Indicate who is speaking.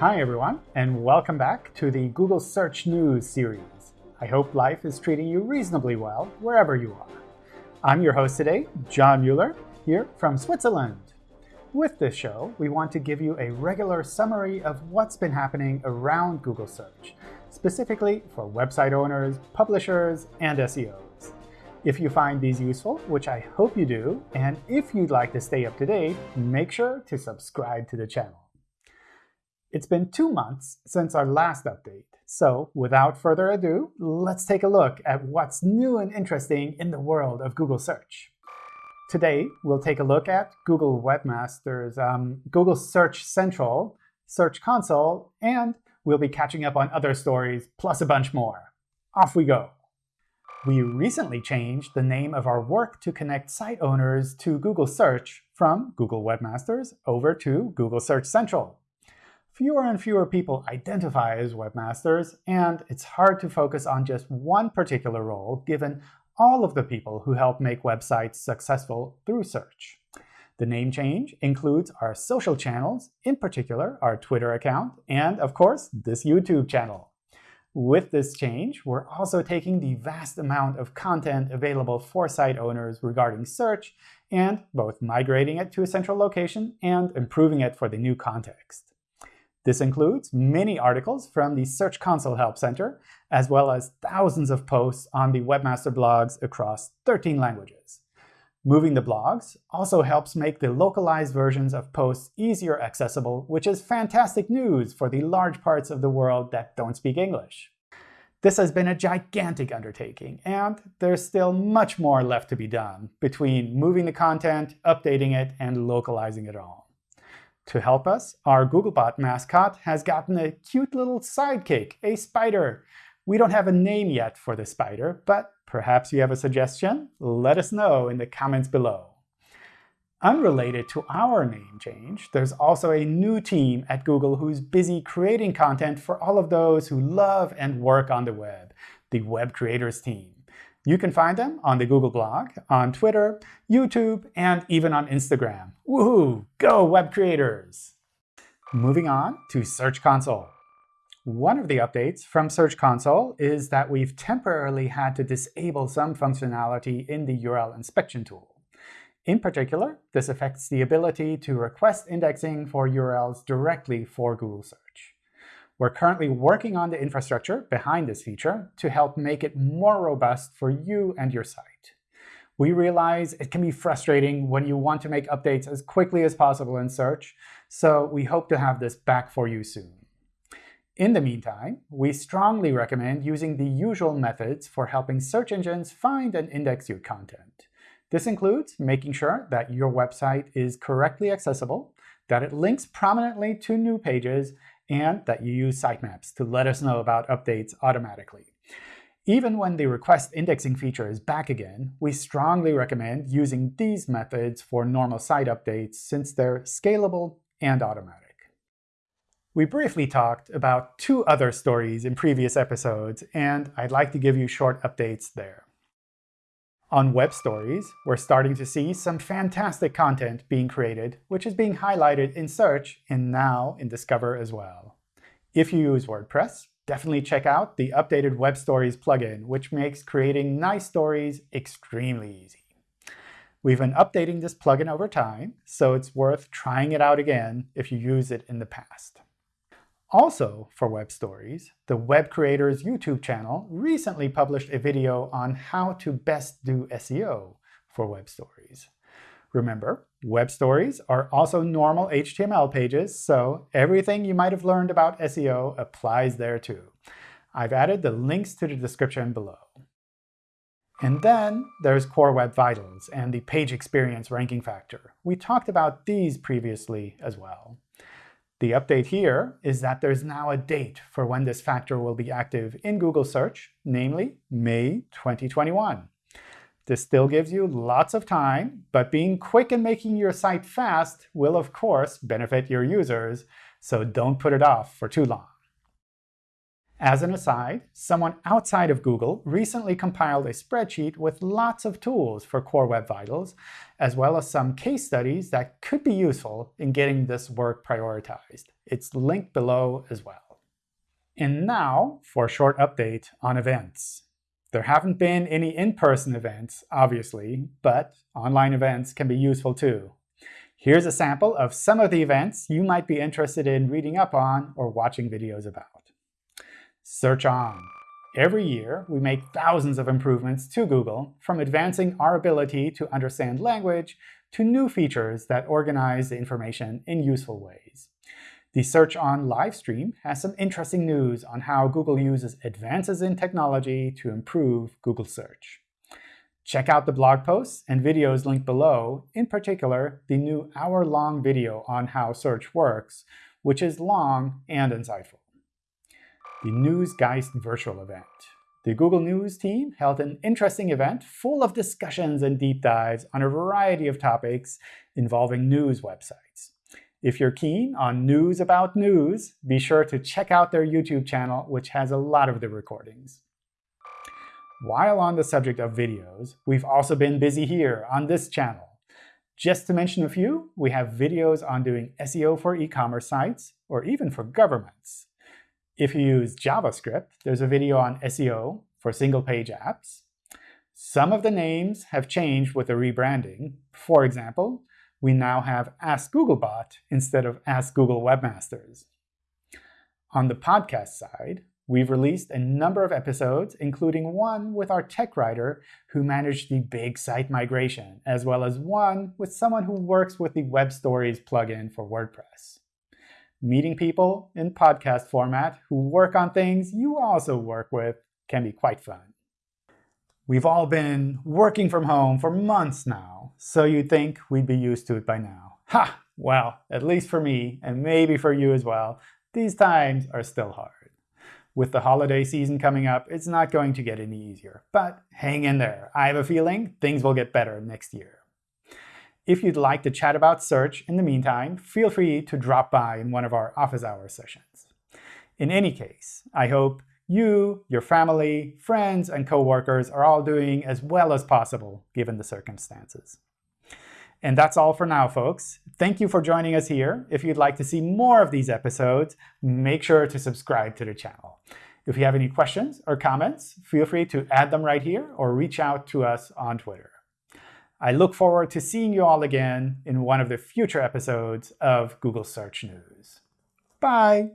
Speaker 1: Hi, everyone, and welcome back to the Google Search News series. I hope life is treating you reasonably well wherever you are. I'm your host today, John Mueller, here from Switzerland. With this show, we want to give you a regular summary of what's been happening around Google Search, specifically for website owners, publishers, and SEOs. If you find these useful, which I hope you do, and if you'd like to stay up to date, make sure to subscribe to the channel. It's been two months since our last update, so without further ado, let's take a look at what's new and interesting in the world of Google Search. Today, we'll take a look at Google Webmasters, um, Google Search Central, Search Console, and we'll be catching up on other stories, plus a bunch more. Off we go. We recently changed the name of our work to connect site owners to Google Search from Google Webmasters over to Google Search Central. Fewer and fewer people identify as webmasters, and it's hard to focus on just one particular role given all of the people who help make websites successful through search. The name change includes our social channels, in particular our Twitter account, and of course, this YouTube channel. With this change, we're also taking the vast amount of content available for site owners regarding search and both migrating it to a central location and improving it for the new context. This includes many articles from the Search Console Help Center, as well as thousands of posts on the Webmaster blogs across 13 languages. Moving the blogs also helps make the localized versions of posts easier accessible, which is fantastic news for the large parts of the world that don't speak English. This has been a gigantic undertaking, and there's still much more left to be done between moving the content, updating it, and localizing it all. To help us, our Googlebot mascot has gotten a cute little sidekick, a spider. We don't have a name yet for the spider, but Perhaps you have a suggestion? Let us know in the comments below. Unrelated to our name change, there's also a new team at Google who's busy creating content for all of those who love and work on the web, the Web Creators team. You can find them on the Google blog, on Twitter, YouTube, and even on Instagram. Woohoo! Go Web Creators! Moving on to Search Console. One of the updates from Search Console is that we've temporarily had to disable some functionality in the URL inspection tool. In particular, this affects the ability to request indexing for URLs directly for Google Search. We're currently working on the infrastructure behind this feature to help make it more robust for you and your site. We realize it can be frustrating when you want to make updates as quickly as possible in Search, so we hope to have this back for you soon. In the meantime, we strongly recommend using the usual methods for helping search engines find and index your content. This includes making sure that your website is correctly accessible, that it links prominently to new pages, and that you use sitemaps to let us know about updates automatically. Even when the request indexing feature is back again, we strongly recommend using these methods for normal site updates since they're scalable and automatic. We briefly talked about two other stories in previous episodes, and I'd like to give you short updates there. On Web Stories, we're starting to see some fantastic content being created, which is being highlighted in Search and now in Discover as well. If you use WordPress, definitely check out the updated Web Stories plugin, which makes creating nice stories extremely easy. We've been updating this plugin over time, so it's worth trying it out again if you use it in the past. Also, for Web Stories, the Web Creators YouTube channel recently published a video on how to best do SEO for Web Stories. Remember, Web Stories are also normal HTML pages, so everything you might have learned about SEO applies there too. I've added the links to the description below. And then there's Core Web Vitals and the page experience ranking factor. We talked about these previously as well. The update here is that there's now a date for when this factor will be active in Google Search, namely May 2021. This still gives you lots of time, but being quick and making your site fast will, of course, benefit your users, so don't put it off for too long. As an aside, someone outside of Google recently compiled a spreadsheet with lots of tools for Core Web Vitals, as well as some case studies that could be useful in getting this work prioritized. It's linked below as well. And now for a short update on events. There haven't been any in-person events, obviously, but online events can be useful too. Here's a sample of some of the events you might be interested in reading up on or watching videos about. Search On. Every year, we make thousands of improvements to Google, from advancing our ability to understand language to new features that organize the information in useful ways. The Search On live stream has some interesting news on how Google uses advances in technology to improve Google search. Check out the blog posts and videos linked below, in particular, the new hour-long video on how search works, which is long and insightful the Newsgeist virtual event. The Google News team held an interesting event full of discussions and deep dives on a variety of topics involving news websites. If you're keen on news about news, be sure to check out their YouTube channel, which has a lot of the recordings. While on the subject of videos, we've also been busy here on this channel. Just to mention a few, we have videos on doing SEO for e-commerce sites, or even for governments. If you use JavaScript, there's a video on SEO for single-page apps. Some of the names have changed with the rebranding. For example, we now have Ask Googlebot instead of Ask Google Webmasters. On the podcast side, we've released a number of episodes, including one with our tech writer who managed the big site migration, as well as one with someone who works with the Web Stories plugin for WordPress meeting people in podcast format who work on things you also work with can be quite fun. We've all been working from home for months now, so you'd think we'd be used to it by now. Ha! Well, at least for me, and maybe for you as well, these times are still hard. With the holiday season coming up, it's not going to get any easier. But hang in there. I have a feeling things will get better next year. If you'd like to chat about search in the meantime, feel free to drop by in one of our office hour sessions. In any case, I hope you, your family, friends, and coworkers are all doing as well as possible given the circumstances. And that's all for now, folks. Thank you for joining us here. If you'd like to see more of these episodes, make sure to subscribe to the channel. If you have any questions or comments, feel free to add them right here or reach out to us on Twitter. I look forward to seeing you all again in one of the future episodes of Google Search News. Bye!